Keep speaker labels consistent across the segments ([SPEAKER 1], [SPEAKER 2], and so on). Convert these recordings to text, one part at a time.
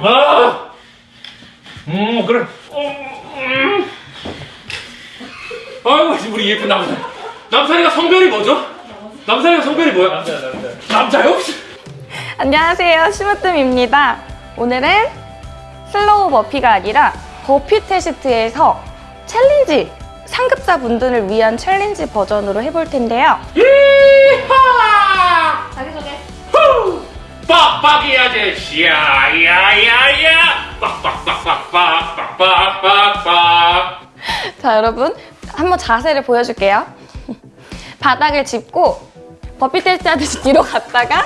[SPEAKER 1] 아, 음 그래. 음, 음. 아이고 우리 예쁜 남자. 남산이가 성별이 뭐죠? 남산이가 성별이 뭐야? 남자 남자. 남자요?
[SPEAKER 2] 안녕하세요. 심으뜸입니다. 오늘은 slow burpee가 아니라 burpee test에서 challenge 상급자 분들을 위한 challenge 버전으로 해볼 텐데요.
[SPEAKER 1] 이 빡빡이 아저씨야, 야야야! 빡빡빡빡빡빡빡빡빡.
[SPEAKER 2] 자, 여러분. 한번 자세를 보여줄게요. 바닥을 짚고 버피 테스트 하듯이 뒤로 갔다가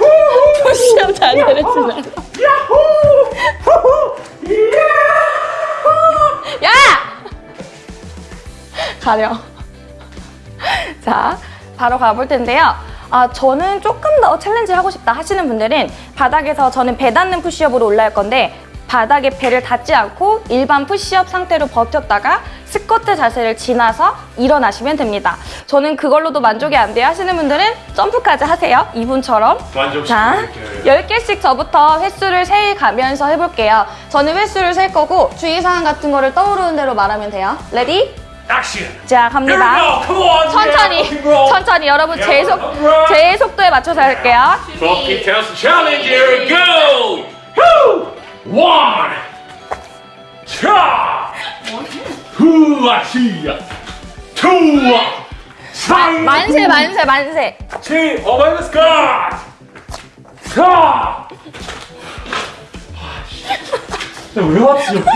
[SPEAKER 2] 푸시업 자세를!
[SPEAKER 1] 후후!
[SPEAKER 2] 야! 가려. 자, 바로 가볼 텐데요. 아, 저는 조금 더 challenge 하고 싶다 하시는 분들은 바닥에서 저는 배 닿는 푸시업으로 올라갈 건데 바닥에 배를 닿지 않고 일반 푸시업 상태로 버텼다가 스쿼트 자세를 지나서 일어나시면 됩니다. 저는 그걸로도 만족이 안 돼요 하시는 분들은 점프까지 하세요. 이분처럼. 자,
[SPEAKER 1] 만족시켜드릴게요.
[SPEAKER 2] 10개씩 저부터 횟수를 세 가면서 해볼게요. 저는 횟수를 셀 거고 주의사항 같은 거를 떠오르는 대로 말하면 돼요. Ready?
[SPEAKER 1] 액션!
[SPEAKER 2] 자, 갑니다.
[SPEAKER 1] Here we go. Come on,
[SPEAKER 2] 천천히. 천천히. 여러분, 제, 속. 제 속도에 맞춰서 할게요.
[SPEAKER 1] 버피 테스트 챌린지 here we go! 후! 원! 차! 후아 시야! 투아! 삼!
[SPEAKER 2] 만세, 만세, 만세.
[SPEAKER 1] 칠! 오마이갓 스컷! 사! 나왜 왔지 여기?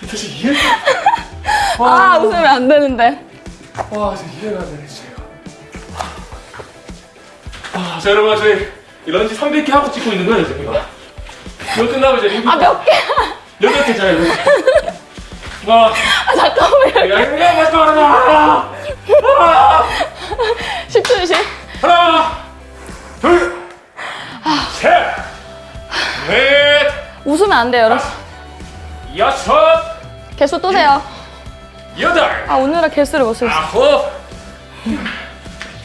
[SPEAKER 1] 도대체 이해가
[SPEAKER 2] 아, 웃으면 안 되는데.
[SPEAKER 1] 와 진짜 이해가 안 되네 진짜 아, 자 여러분 저희 이 런지 300개 하고 찍고 있는 거예요 지금 이거 끝나면 이제 리뷰
[SPEAKER 2] 아, 몇 개?
[SPEAKER 1] 여덟 개짜리 와
[SPEAKER 2] 아, 잠깐만요.
[SPEAKER 1] 야 이거 마지막 하나 하나
[SPEAKER 2] 10초 주시.
[SPEAKER 1] 하나 둘셋넷
[SPEAKER 2] 웃으면 안 돼요, 여러분.
[SPEAKER 1] 여섯
[SPEAKER 2] 개수 또 세요.
[SPEAKER 1] 여덟.
[SPEAKER 2] 아, 오늘은 개수를 못 세요.
[SPEAKER 1] 아홉.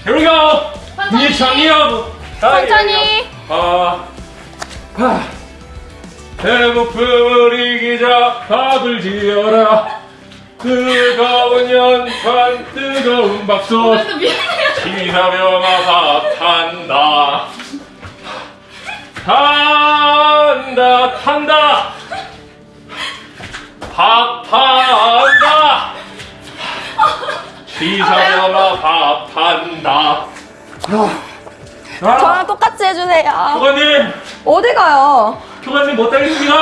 [SPEAKER 1] Here we go. 이창이요
[SPEAKER 2] 천천히.
[SPEAKER 1] 아, 아, 배고픔을 이기자 밥을 지어라. 뜨거운 연판 뜨거운 밥솥 지나면아 밥한다. 탄다 탄다. 밥 지사면아 밥한다. 아,
[SPEAKER 2] 저랑 똑같이 해주세요.
[SPEAKER 1] 교관님!
[SPEAKER 2] 어디 가요?
[SPEAKER 1] 교관님 못하겠습니다.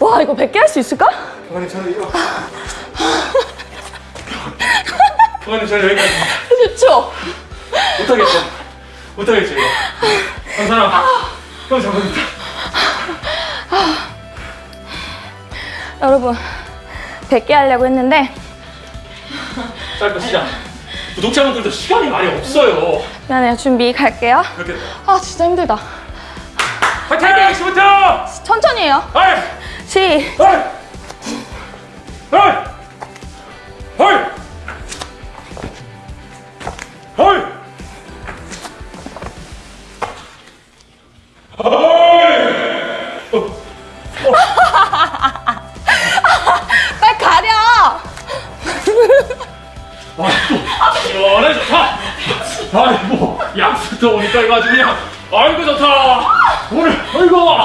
[SPEAKER 2] 와, 이거 100개 할 수 있을까?
[SPEAKER 1] 교관님 저는 이거. 교관님 저는 여기까지.
[SPEAKER 2] 10초.
[SPEAKER 1] 못하겠어 못하겠어 이거? 한 사람. 형 잡아준다.
[SPEAKER 2] 여러분, 100개 하려고 했는데
[SPEAKER 1] 짧고 시작 구독자분들도 시간이 많이 없어요
[SPEAKER 2] 미안해요. 준비 갈게요.
[SPEAKER 1] 이렇게
[SPEAKER 2] 아, 진짜 힘들다.
[SPEAKER 1] 화이팅! 시부터
[SPEAKER 2] 천천히 해요.
[SPEAKER 1] 하이!
[SPEAKER 2] 시.
[SPEAKER 1] 하이! 하이! 하이! 시원해 좋다. 아이고 약수터 오니까 이거 아주 그냥 아이고 좋다. 오늘 아이고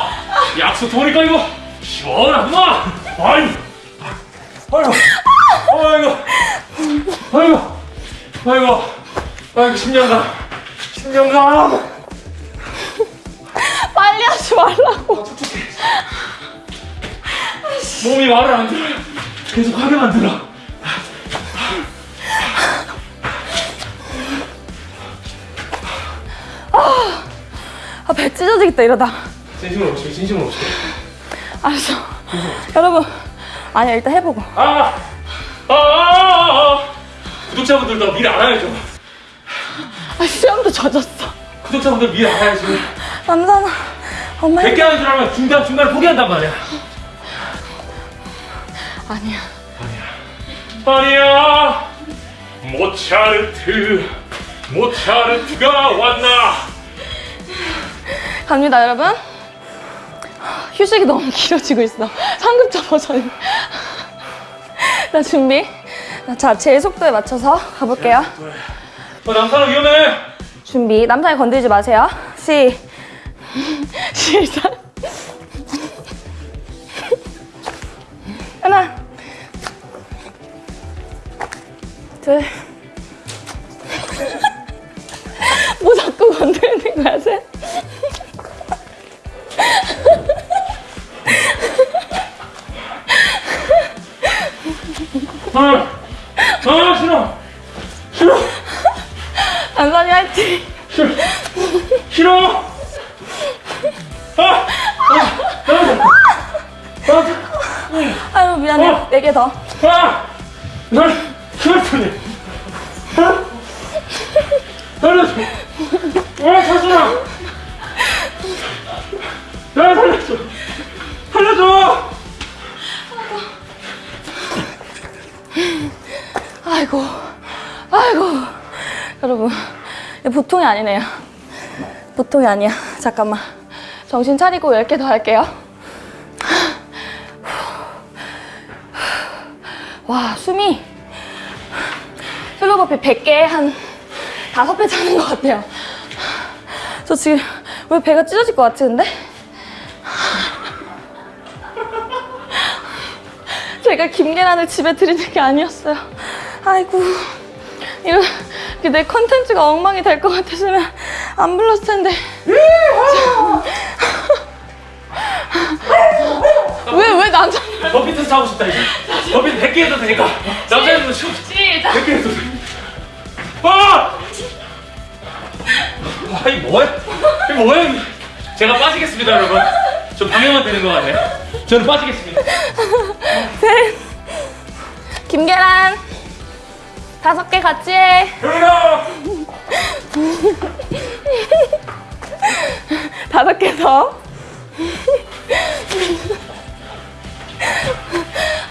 [SPEAKER 1] 약수터 오니까 이거 시원하구나. 아이고 아이고 아이고 아이고 아이고 아이고 심장감 심장감.
[SPEAKER 2] 빨리 하지 말라고.
[SPEAKER 1] 몸이 말을 안 들어요. 계속 하게 만들어.
[SPEAKER 2] 찢어지겠다, 이러다.
[SPEAKER 1] 진심으로 오시게 진심으로 오시게.
[SPEAKER 2] 알았어. 여러분. 아니야, 일단 해보고.
[SPEAKER 1] 아, 아, 아, 아. 구독자분들도 미리 알아야죠.
[SPEAKER 2] 아, 수염도 젖었어.
[SPEAKER 1] 구독자분들 미리 알아야지.
[SPEAKER 2] 남산아. 엄마.
[SPEAKER 1] 100개 하는 줄 알면 중간, 중간에 포기한단 말이야.
[SPEAKER 2] 아니야.
[SPEAKER 1] 아니야. 모차르트, 모차르트가 왔나?
[SPEAKER 2] 갑니다, 여러분. 휴식이 너무 길어지고 있어. 상급자 버전이. 자, 준비. 자, 제 속도에 맞춰서 가볼게요.
[SPEAKER 1] 어, 남사람 위험해.
[SPEAKER 2] 준비. 남자애 건들지 마세요. 시, 시작. 하나, 둘. 뭐 자꾸 건드리는 거야, 쟤?
[SPEAKER 1] 싫어. 아, 아, 아,
[SPEAKER 2] 아유, 미안해.
[SPEAKER 1] 어.
[SPEAKER 2] 네개 더.
[SPEAKER 1] 아, 아, 날, 싫었더니. 아, 살려줘. 아, 자수야. 나 살려줘. 살려줘.
[SPEAKER 2] 아이고, 아이고. 여러분, 보통이 아니네요. 보통이 아니야. 잠깐만. 정신 차리고 10개 더 할게요. 와, 숨이 슬로버피 100개에 한 5배 차는 것 같아요. 저 지금 왜 배가 찢어질 것 같은데? 제가 김계란을 집에 들이는 게 아니었어요. 아이고, 이렇게 내 컨텐츠가 엉망이 될 것 같았으면 안 불렀을 텐데. 왜, 왜 남자,
[SPEAKER 1] 버피 테스트 하고 싶다, 이제. 버피 100개 해도 되니까. 남자애들도 쉬워.
[SPEAKER 2] 시작!
[SPEAKER 1] 100개 해도 돼. 아! 아, 이 뭐야? 이 뭐야? 제가 빠지겠습니다, 여러분. 저 방해만 되는 것 같네. 저는 빠지겠습니다.
[SPEAKER 2] 셋. 김계란. 다섯 개 같이 해.
[SPEAKER 1] 여기다!
[SPEAKER 2] 다섯 개 더.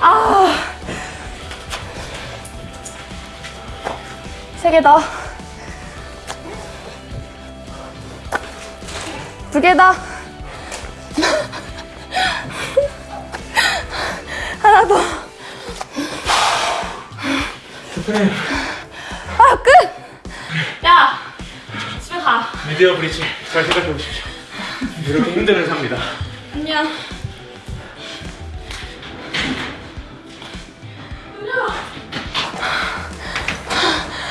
[SPEAKER 2] 아. 세 개 더. 두 개 더. 하나 더. 아, 끝! 야!
[SPEAKER 1] 미디어 브리치 잘 생각해 보십시오. 이렇게 힘든 회사입니다.
[SPEAKER 2] 안녕.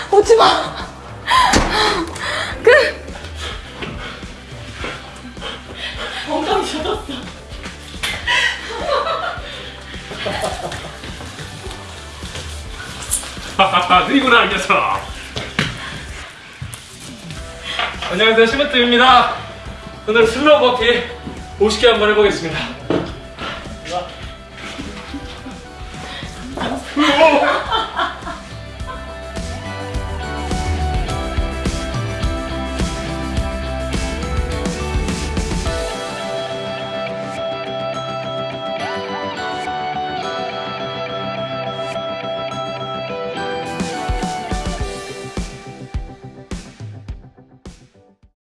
[SPEAKER 2] 오지 마. 끝. 엉덩이 젖었어.
[SPEAKER 1] 하하하, 느리구나, 이 녀석. 안녕하세요, 시무트입니다. 오늘 슬로우 버피 50개 한번 해보겠습니다.